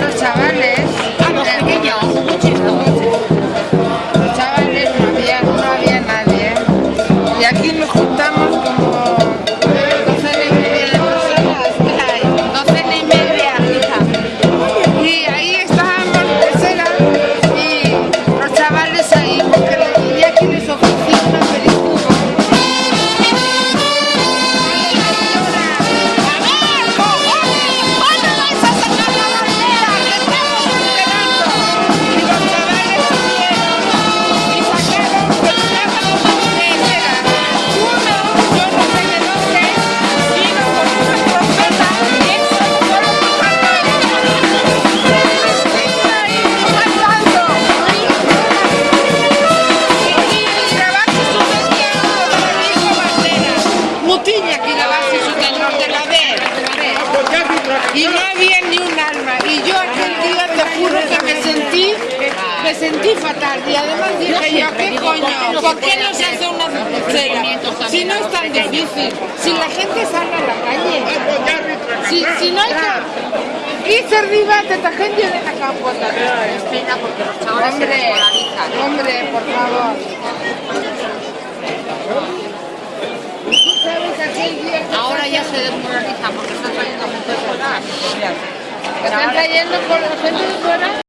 lucha, sentí fatal y además dije yo, ¿qué coño? ¿Por qué no se hace una cera? Si no es tan difícil, si la gente sale a la calle, si, si no hay que... irse arriba de esta gente de la campo. Es pena porque los chavales se Hombre, desmoralizan. hombre, por favor. Ahora ya se desmoralizan porque están trayendo gente de fuera. están trayendo por la gente de fuera.